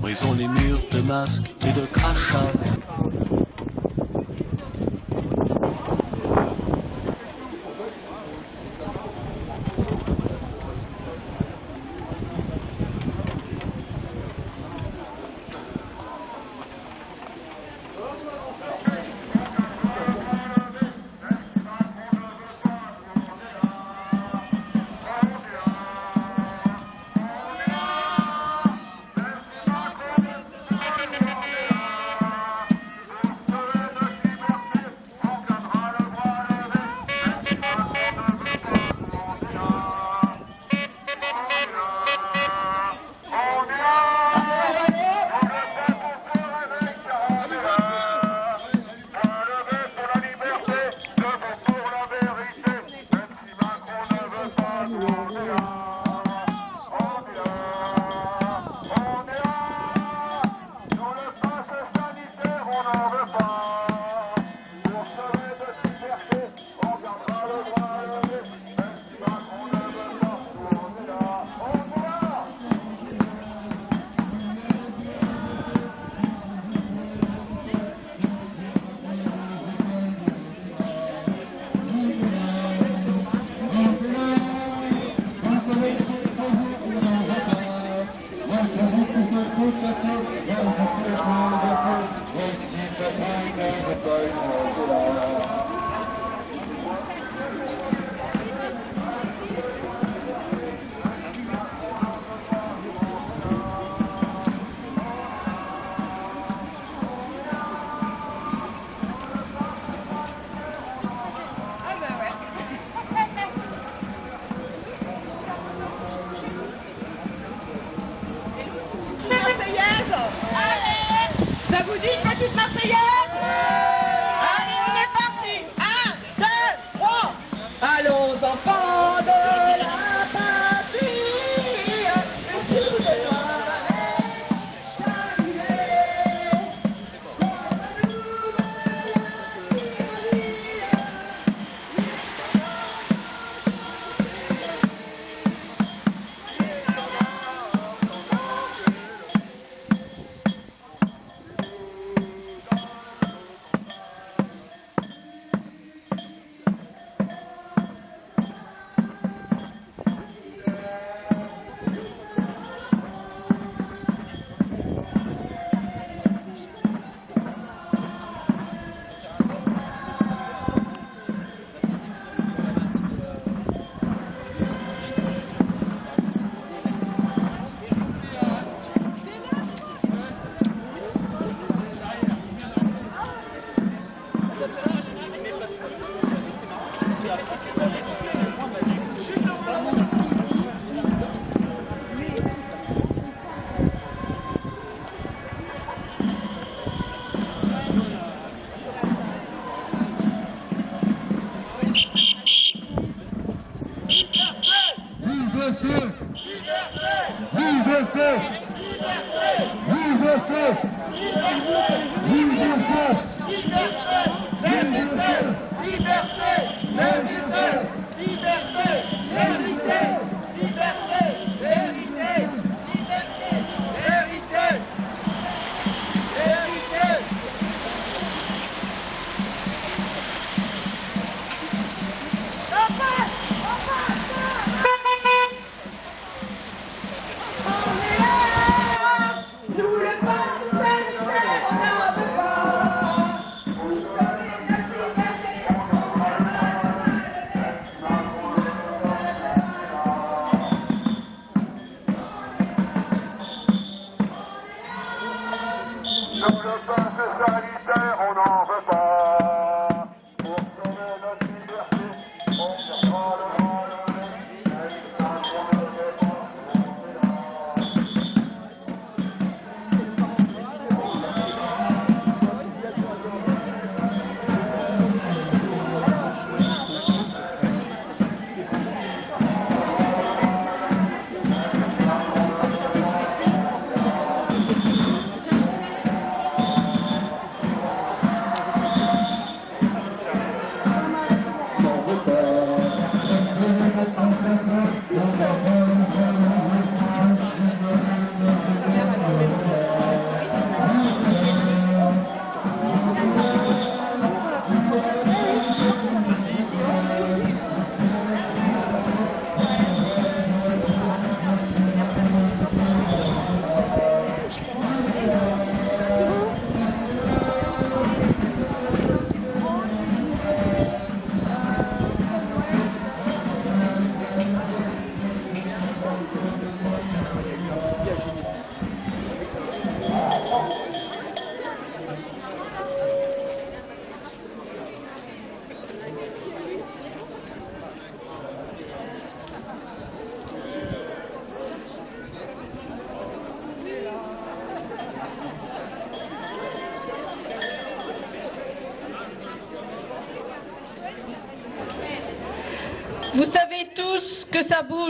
Brisons les murs de masques et de crachats.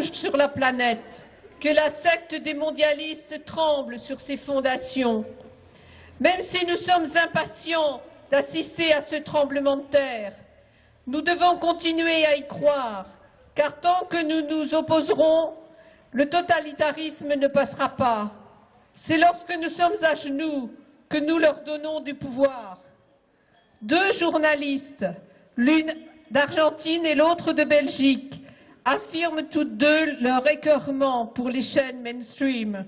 Sur la planète, que la secte des mondialistes tremble sur ses fondations. Même si nous sommes impatients d'assister à ce tremblement de terre, nous devons continuer à y croire, car tant que nous nous opposerons, le totalitarisme ne passera pas. C'est lorsque nous sommes à genoux que nous leur donnons du pouvoir. Deux journalistes, l'une d'Argentine et l'autre de Belgique, affirment toutes deux leur écœurement pour les chaînes mainstream,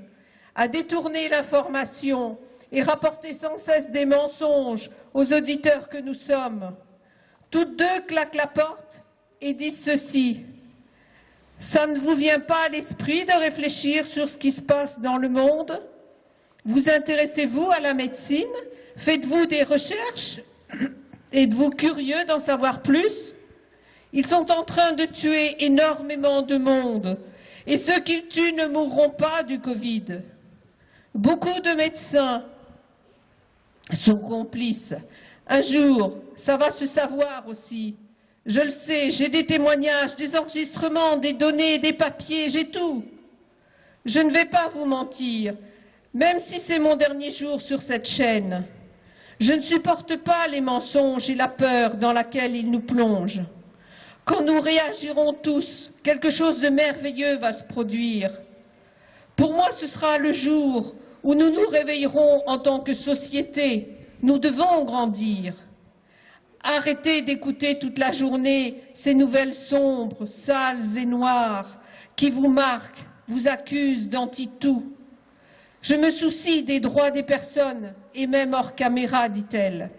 à détourner l'information et rapporter sans cesse des mensonges aux auditeurs que nous sommes. Toutes deux claquent la porte et disent ceci. Ça ne vous vient pas à l'esprit de réfléchir sur ce qui se passe dans le monde? Vous intéressez-vous à la médecine? Faites-vous des recherches? Êtes-vous curieux d'en savoir plus? Ils sont en train de tuer énormément de monde et ceux qu'ils tuent ne mourront pas du Covid. Beaucoup de médecins sont complices. Un jour, ça va se savoir aussi. Je le sais, j'ai des témoignages, des enregistrements, des données, des papiers, j'ai tout. Je ne vais pas vous mentir, même si c'est mon dernier jour sur cette chaîne. Je ne supporte pas les mensonges et la peur dans laquelle ils nous plongent. Quand nous réagirons tous, quelque chose de merveilleux va se produire. Pour moi, ce sera le jour où nous nous réveillerons en tant que société. Nous devons grandir. Arrêtez d'écouter toute la journée ces nouvelles sombres, sales et noires qui vous marquent, vous accusent d'anti-tout. Je me soucie des droits des personnes, et même hors caméra, dit-elle.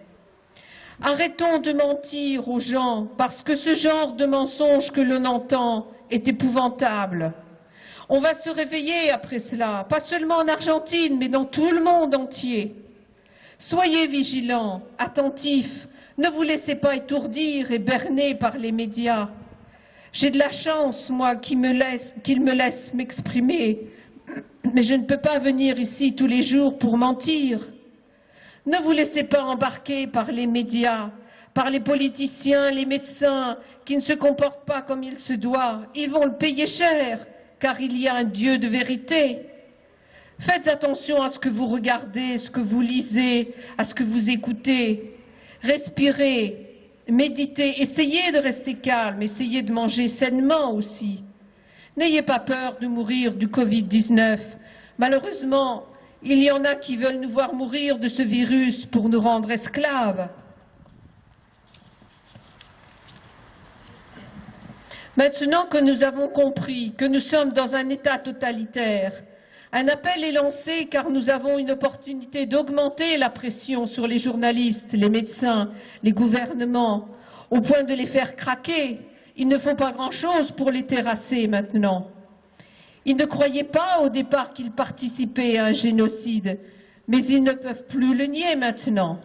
Arrêtons de mentir aux gens, parce que ce genre de mensonge que l'on entend est épouvantable. On va se réveiller après cela, pas seulement en Argentine, mais dans tout le monde entier. Soyez vigilants, attentifs, ne vous laissez pas étourdir et berner par les médias. J'ai de la chance, moi, qu'ils me laissent m'exprimer, mais je ne peux pas venir ici tous les jours pour mentir. Ne vous laissez pas embarquer par les médias, par les politiciens, les médecins, qui ne se comportent pas comme il se doit. Ils vont le payer cher, car il y a un Dieu de vérité. Faites attention à ce que vous regardez, ce que vous lisez, à ce que vous écoutez. Respirez, méditez, essayez de rester calme, essayez de manger sainement aussi. N'ayez pas peur de mourir du Covid-19. Malheureusement, il y en a qui veulent nous voir mourir de ce virus pour nous rendre esclaves. Maintenant que nous avons compris que nous sommes dans un État totalitaire, un appel est lancé car nous avons une opportunité d'augmenter la pression sur les journalistes, les médecins, les gouvernements, au point de les faire craquer il ne faut pas grand-chose pour les terrasser maintenant. Ils ne croyaient pas au départ qu'ils participaient à un génocide, mais ils ne peuvent plus le nier maintenant.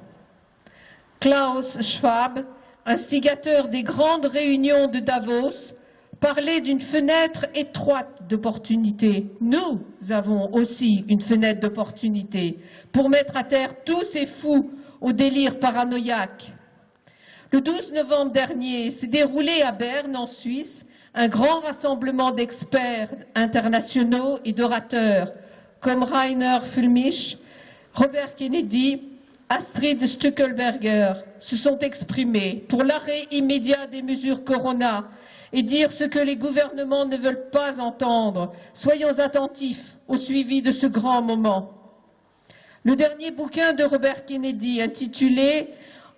Klaus Schwab, instigateur des grandes réunions de Davos, parlait d'une fenêtre étroite d'opportunité. Nous avons aussi une fenêtre d'opportunité pour mettre à terre tous ces fous au délire paranoïaque. Le 12 novembre dernier s'est déroulé à Berne, en Suisse, un grand rassemblement d'experts internationaux et d'orateurs comme Rainer Fulmich, Robert Kennedy, Astrid Stuckelberger se sont exprimés pour l'arrêt immédiat des mesures Corona et dire ce que les gouvernements ne veulent pas entendre. Soyons attentifs au suivi de ce grand moment. Le dernier bouquin de Robert Kennedy, intitulé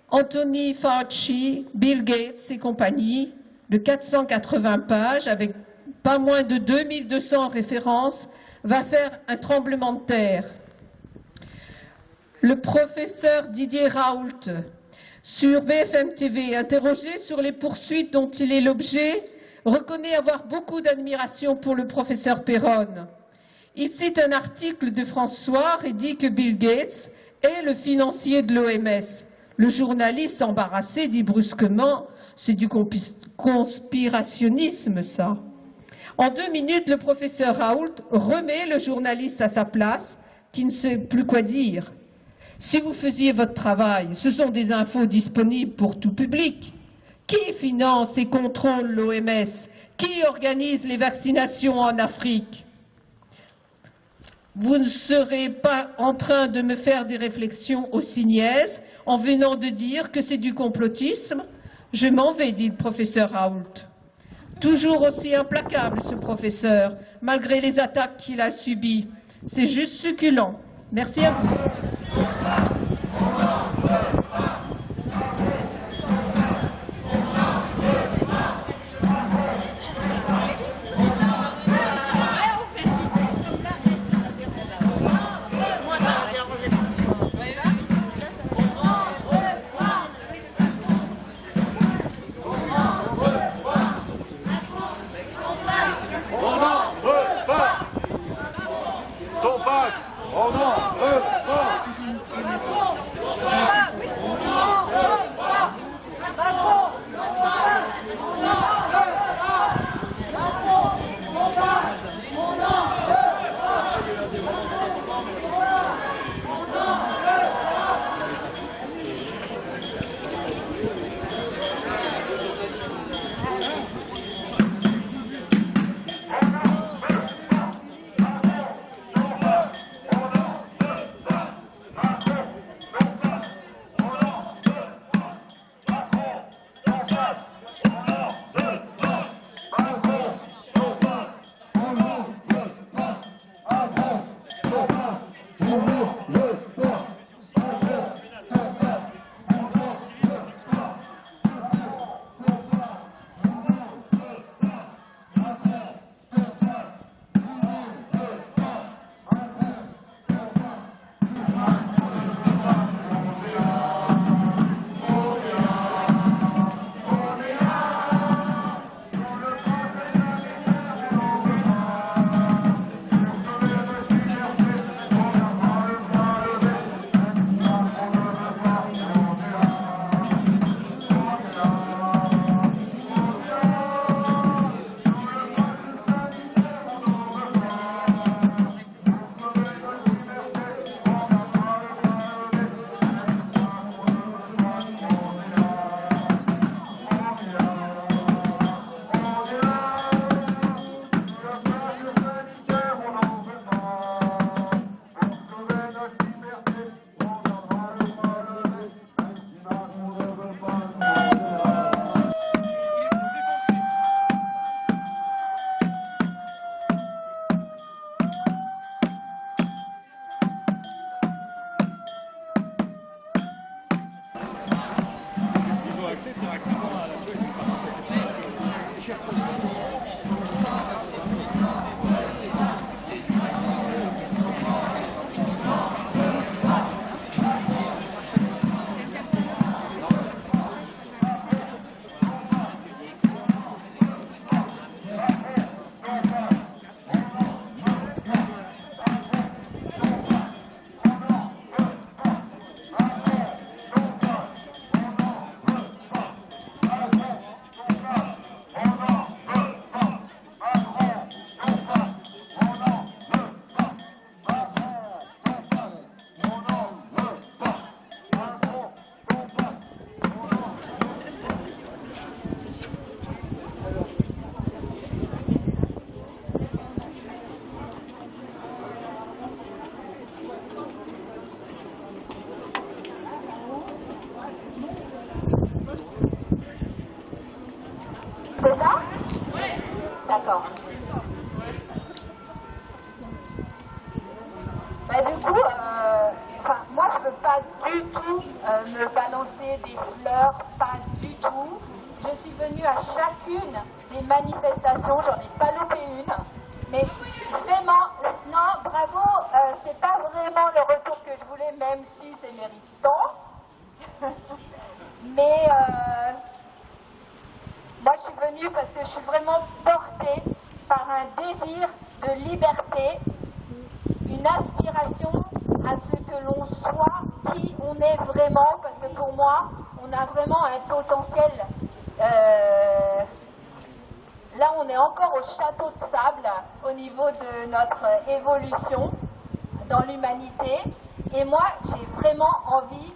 Anthony Fauci, Bill Gates et compagnie, de 480 pages avec pas moins de 2200 références, va faire un tremblement de terre. Le professeur Didier Raoult, sur BFM TV, interrogé sur les poursuites dont il est l'objet, reconnaît avoir beaucoup d'admiration pour le professeur Perron. Il cite un article de François et dit que Bill Gates est le financier de l'OMS. Le journaliste embarrassé dit brusquement « c'est du conspirationnisme, ça. En deux minutes, le professeur Raoult remet le journaliste à sa place, qui ne sait plus quoi dire. Si vous faisiez votre travail, ce sont des infos disponibles pour tout public. Qui finance et contrôle l'OMS Qui organise les vaccinations en Afrique? Vous ne serez pas en train de me faire des réflexions aussi niaises en venant de dire que c'est du complotisme je m'en vais, dit le professeur Raoult. Toujours aussi implacable, ce professeur, malgré les attaques qu'il a subies. C'est juste succulent. Merci à vous. yourself.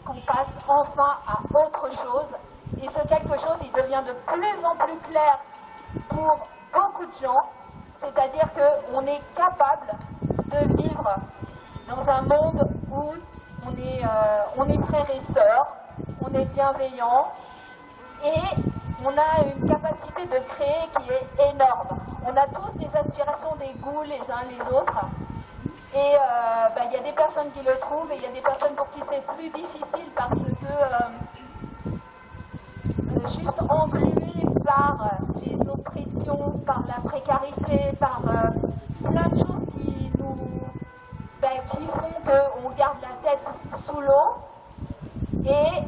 qu'on passe enfin à autre chose. Et ce quelque chose, il devient de plus en plus clair pour beaucoup de gens. C'est-à-dire qu'on est capable de vivre dans un monde où euh, on est, frères et sœurs, on est bienveillants et on a une capacité de créer qui est énorme. On a tous des aspirations, des goûts les uns les autres. Et euh, ben, il y a des personnes qui le trouvent et il y a des personnes pour qui c'est plus difficile parce que euh, euh, juste englué par les oppressions, par la précarité, par plein de choses qui nous ben, qui font qu'on garde la tête sous l'eau. Et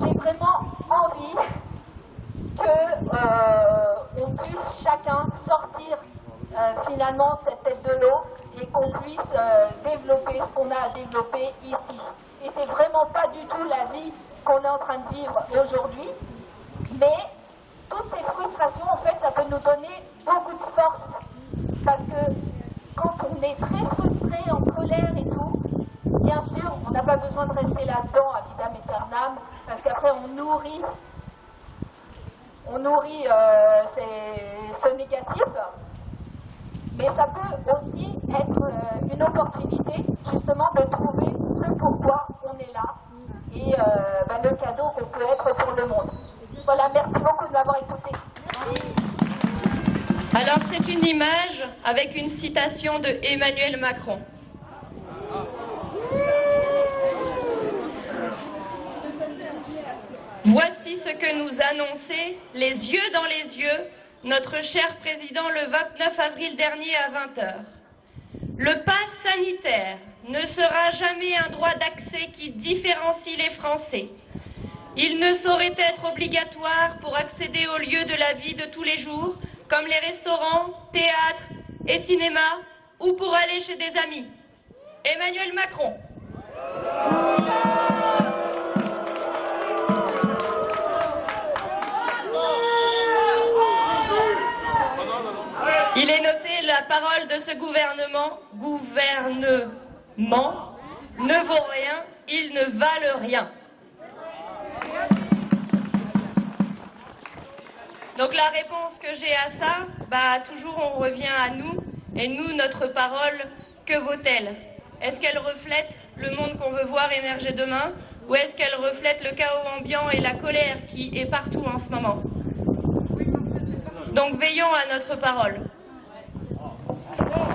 j'ai vraiment envie qu'on puisse chacun sortir finalement cette tête de l'eau et qu'on puisse euh, développer ce qu'on a à développer ici. Et c'est vraiment pas du tout la vie qu'on est en train de vivre aujourd'hui, mais toutes ces frustrations, en fait, ça peut nous donner beaucoup de force. Parce que quand on est très frustré, en colère et tout, bien sûr, on n'a pas besoin de rester là-dedans à vitam aeternam, parce qu'après on nourrit, on nourrit euh, ce négatif, mais ça peut aussi être euh, une opportunité justement de trouver ce pourquoi on est là et euh, ben, le cadeau qu'on peut être pour le monde. Voilà, merci beaucoup de m'avoir écouté. Alors c'est une image avec une citation de Emmanuel Macron. Voici ce que nous annonçait, les yeux dans les yeux, notre cher président le 29 avril dernier à 20h. Le pass sanitaire ne sera jamais un droit d'accès qui différencie les Français. Il ne saurait être obligatoire pour accéder aux lieux de la vie de tous les jours, comme les restaurants, théâtres et cinémas, ou pour aller chez des amis. Emmanuel Macron. Parole de ce gouvernement, gouvernement, ne vaut rien, ils ne valent rien. Donc la réponse que j'ai à ça, bah toujours on revient à nous, et nous, notre parole, que vaut-elle? Est-ce qu'elle reflète le monde qu'on veut voir émerger demain, ou est-ce qu'elle reflète le chaos ambiant et la colère qui est partout en ce moment? Donc veillons à notre parole. Whoa.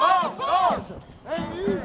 Bom, bom! É isso!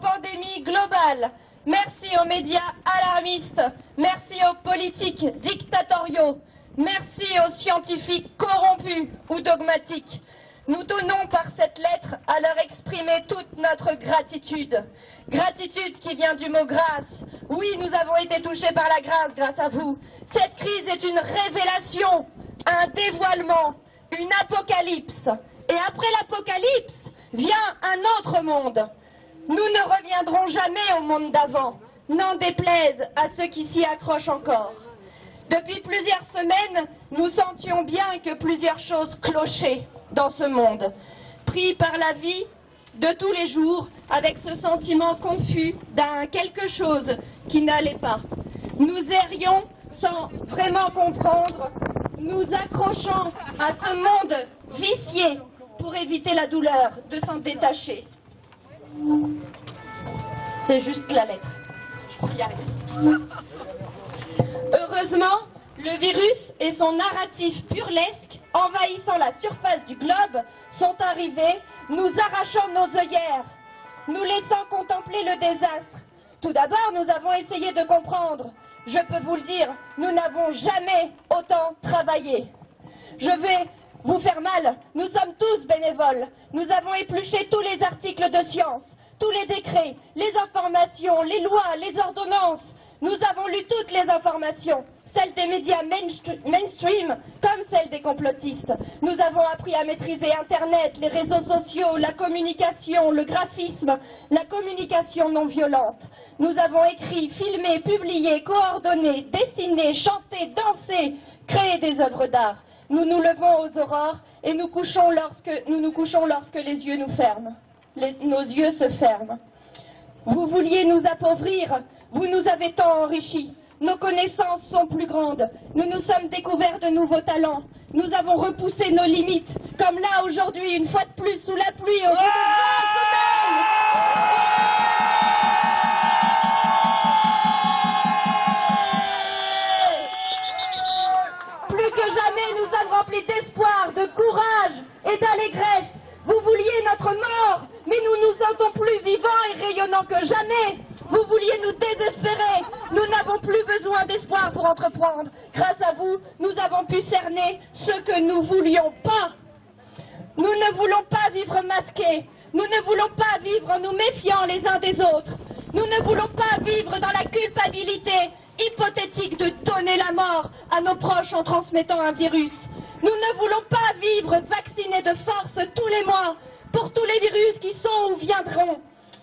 Pandémie globale. Merci aux médias alarmistes, merci aux politiques dictatoriaux, merci aux scientifiques corrompus ou dogmatiques. Nous tenons par cette lettre à leur exprimer toute notre gratitude. Gratitude qui vient du mot grâce. Oui, nous avons été touchés par la grâce grâce à vous. Cette crise est une révélation, un dévoilement, une apocalypse. Et après l'apocalypse vient un autre monde. Nous ne reviendrons jamais au monde d'avant, n'en déplaise à ceux qui s'y accrochent encore. Depuis plusieurs semaines, nous sentions bien que plusieurs choses clochaient dans ce monde, pris par la vie de tous les jours, avec ce sentiment confus d'un quelque chose qui n'allait pas. Nous errions sans vraiment comprendre, nous accrochant à ce monde vicié pour éviter la douleur de s'en détacher. C'est juste la lettre. Heureusement, le virus et son narratif burlesque, envahissant la surface du globe, sont arrivés, nous arrachant nos œillères, nous laissant contempler le désastre. Tout d'abord, nous avons essayé de comprendre. Je peux vous le dire, nous n'avons jamais autant travaillé. Je vais vous faire mal. Nous sommes tous bénévoles. Nous avons épluché tous les articles de science, tous les décrets, les informations, les lois, les ordonnances. Nous avons lu toutes les informations, celles des médias mainstream comme celles des complotistes. Nous avons appris à maîtriser Internet, les réseaux sociaux, la communication, le graphisme, la communication non violente. Nous avons écrit, filmé, publié, coordonné, dessiné, chanté, dansé, créé des œuvres d'art. Nous nous levons aux aurores et nous, nous couchons lorsque les yeux nous ferment. Nos yeux se ferment. Vous vouliez nous appauvrir, vous nous avez tant enrichis. Nos connaissances sont plus grandes. Nous nous sommes découverts de nouveaux talents. Nous avons repoussé nos limites, comme là aujourd'hui, une fois de plus, sous la pluie, au jamais, nous sommes remplis d'espoir, de courage et d'allégresse. Vous vouliez notre mort, mais nous nous sentons plus vivants et rayonnants que jamais. Vous vouliez nous désespérer. Nous n'avons plus besoin d'espoir pour entreprendre. Grâce à vous, nous avons pu cerner ce que nous voulions pas. Nous ne voulons pas vivre masqués. Nous ne voulons pas vivre en nous méfiant les uns des autres. Nous ne voulons pas vivre dans la culpabilité hypothétique de donner la mort à nos proches en transmettant un virus. Nous ne voulons pas vivre vaccinés de force tous les mois pour tous les virus qui sont ou viendront.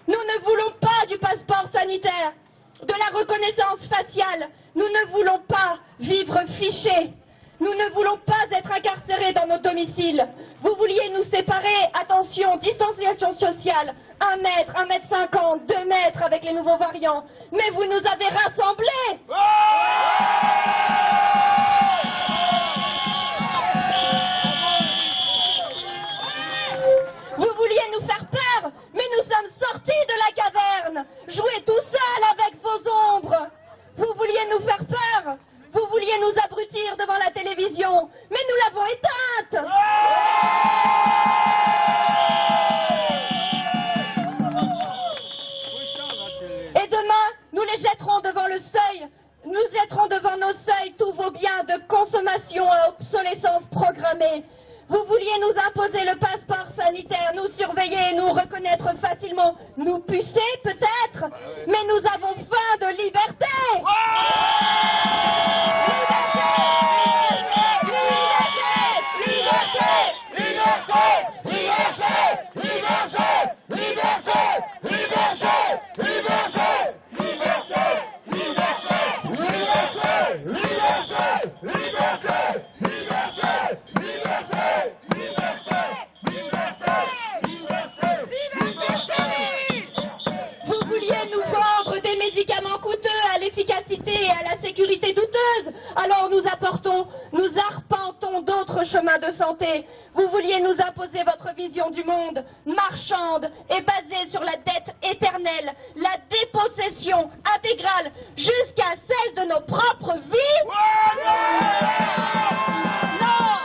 Nous ne voulons pas du passeport sanitaire, de la reconnaissance faciale. Nous ne voulons pas vivre fichés. Nous ne voulons pas être incarcérés dans nos domiciles. Vous vouliez nous séparer, attention, distanciation sociale, un mètre, un mètre cinquante, deux mètres avec les nouveaux variants. Mais vous nous avez rassemblés. Vous vouliez nous faire peur, mais nous sommes sortis de la caverne. Jouez tout seul avec vos ombres. Vous vouliez nous faire peur. Vous vouliez nous abrutir devant la télévision, mais nous l'avons éteinte. Et demain, nous les jetterons devant le seuil. Nous jetterons devant nos seuils tous vos biens de consommation à obsolescence programmée. Vous vouliez nous imposer le passeport sanitaire, nous surveiller, nous reconnaître facilement, nous pucer peut-être, mais nous avons faim de liberté. Vous Alors nous apportons, nous arpentons d'autres chemins de santé. Vous vouliez nous imposer votre vision du monde, marchande et basée sur la dette éternelle, la dépossession intégrale jusqu'à celle de nos propres vies. non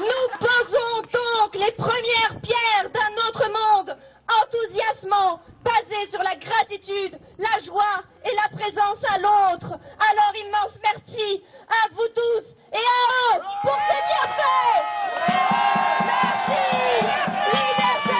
Nous posons donc les premières pierres d'un autre monde, enthousiasmant, basé sur la gratitude, la joie et la présence à l'autre. Alors immense merci à vous tous et à eux pour ces bienfaits. Merci. Liberté.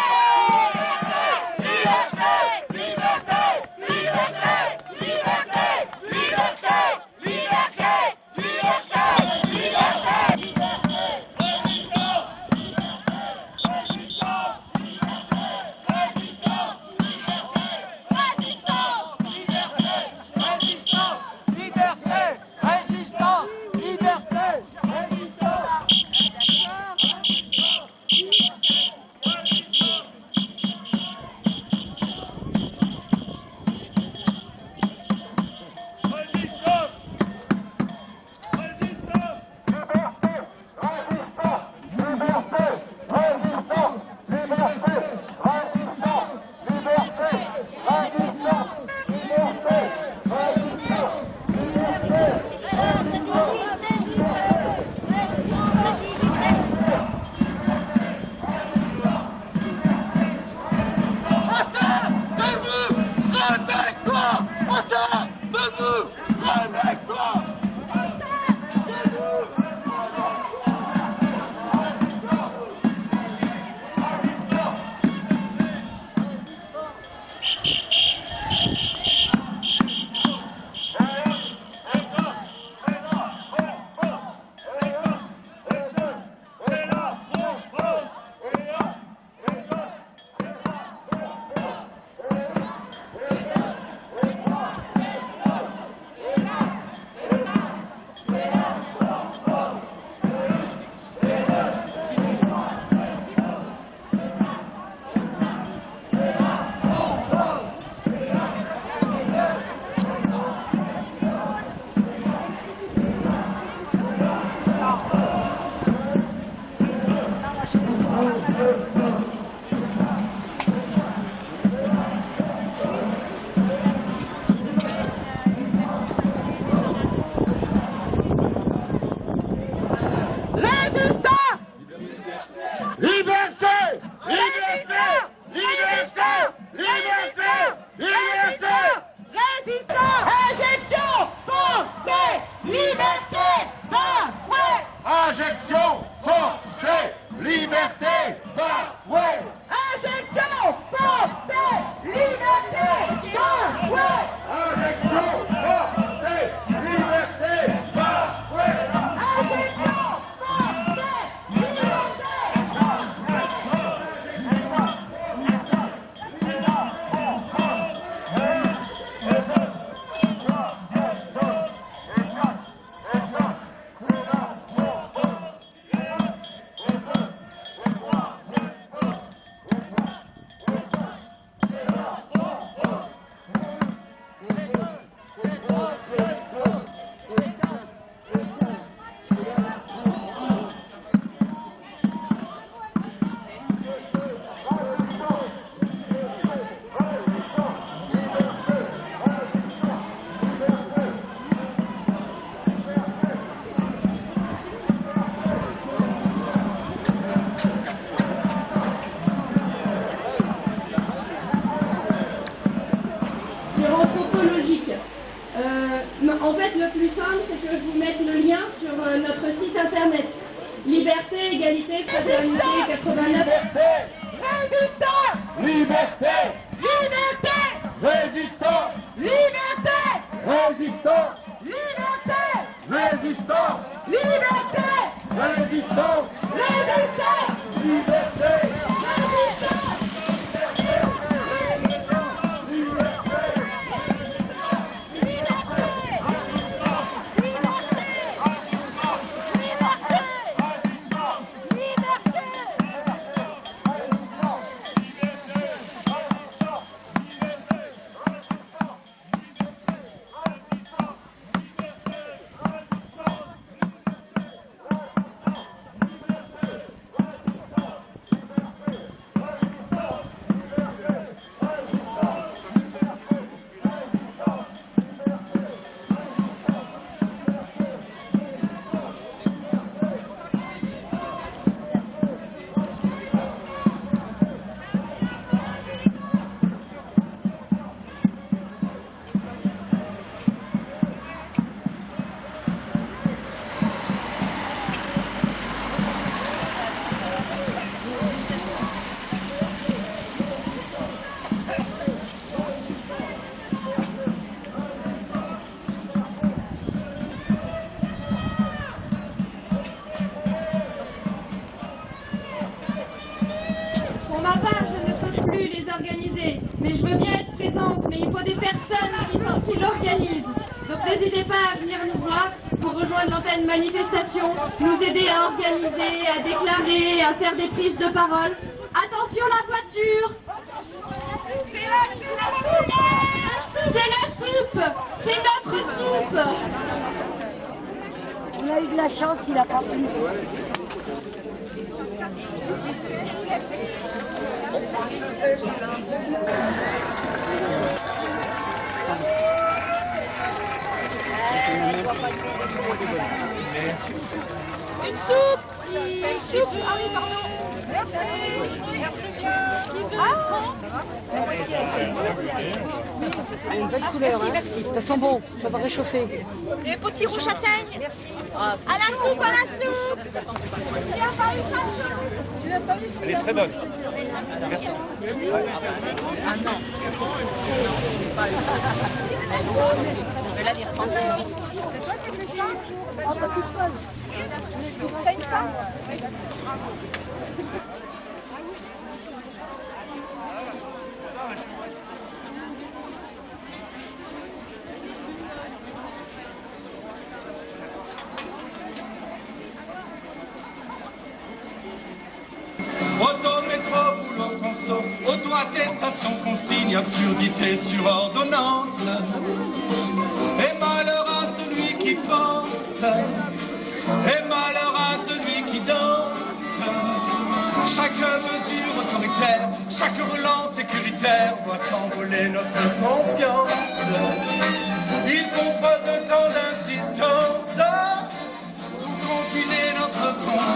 À déclarer, à faire des prises de parole. Attention la voiture. C'est la soupe. C'est notre soupe. On a eu de la chance, il a pas su. Une soupe Une soupe. Ah oui, pardon. Merci. Merci bien. Ah. La moitié. Merci, merci. Ça sent bon, ça va réchauffer. Les petits roues châtaignes Merci. À la soupe, à la soupe. Tu n'as pas eu ça Tu n'as pas eu ça Elle est très bonne. Merci. Ah non. Je vais la lire tranquille. C'est toi qui as fait ça boulot conso, auto-attestation, consigne, absurdité sur ordonnance. Et malheur à celui qui danse. Chaque mesure autoritaire, chaque relance sécuritaire voit s'envoler notre confiance. Il faut pas de temps d'insistance pour confiner notre conscience.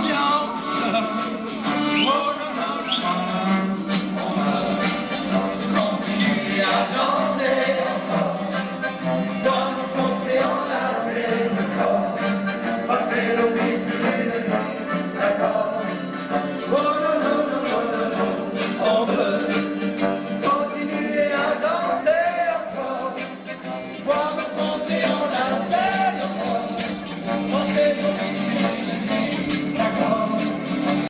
Oh, non,